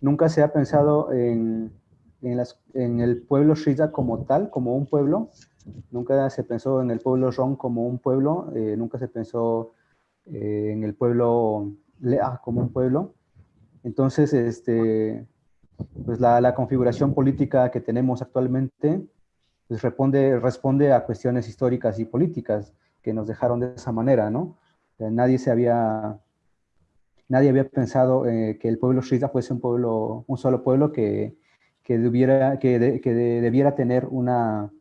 nunca se ha pensado en, el pueblo Shiza como tal, como un pueblo. Nunca se pensó en el pueblo Ron como un pueblo, eh, nunca se pensó eh, en el pueblo Lea como un pueblo. Entonces, este, pues la, la configuración política que tenemos actualmente pues responde, responde a cuestiones históricas y políticas que nos dejaron de esa manera, ¿no? nadie se había, nadie había pensado eh, que el pueblo Shiza fuese un pueblo, un solo pueblo que, debiera, que, debiera tener una,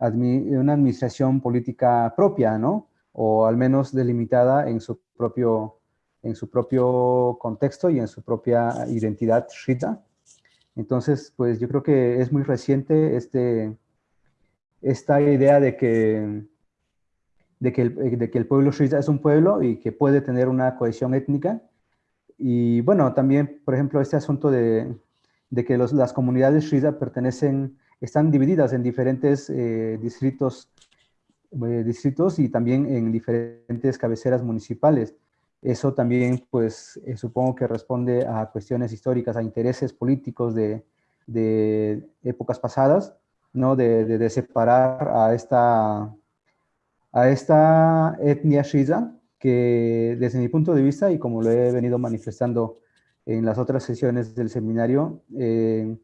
una administración política propia, ¿no? O al menos delimitada en su propio, en su propio contexto y en su propia identidad Shiza. Entonces, pues yo creo que es muy reciente este, esta idea de que de que, el, de que el pueblo Shiza es un pueblo y que puede tener una cohesión étnica. Y bueno, también, por ejemplo, este asunto de, de que los, las comunidades Shiza pertenecen, están divididas en diferentes eh, distritos, eh, distritos y también en diferentes cabeceras municipales. Eso también, pues, eh, supongo que responde a cuestiones históricas, a intereses políticos de, de épocas pasadas, ¿no? De, de separar a esta a esta etnia shiza que desde mi punto de vista y como lo he venido manifestando en las otras sesiones del seminario, eh,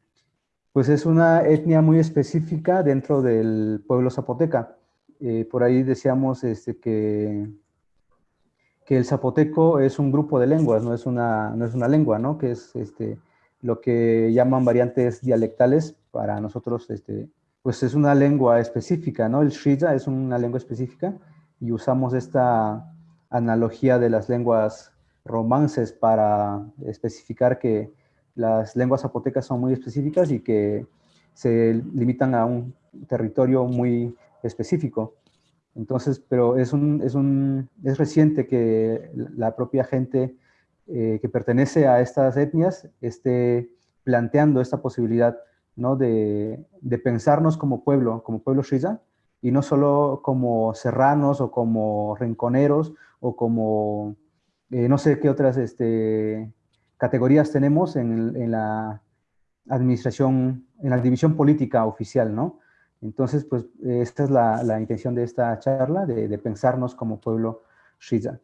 pues es una etnia muy específica dentro del pueblo zapoteca. Eh, por ahí decíamos este, que, que el zapoteco es un grupo de lenguas, no es una, no es una lengua, ¿no? que es este, lo que llaman variantes dialectales para nosotros este, pues es una lengua específica, ¿no? El Shiza es una lengua específica y usamos esta analogía de las lenguas romances para especificar que las lenguas zapotecas son muy específicas y que se limitan a un territorio muy específico. Entonces, pero es, un, es, un, es reciente que la propia gente eh, que pertenece a estas etnias esté planteando esta posibilidad ¿no? De, pensarnos como pueblo, como pueblo Shiza, y no solo como serranos o como rinconeros o como eh, no sé qué otras este, categorías tenemos en, la administración, en la división política oficial, ¿no? Entonces, pues esta es la, intención de esta charla, de, pensarnos como pueblo Shiza.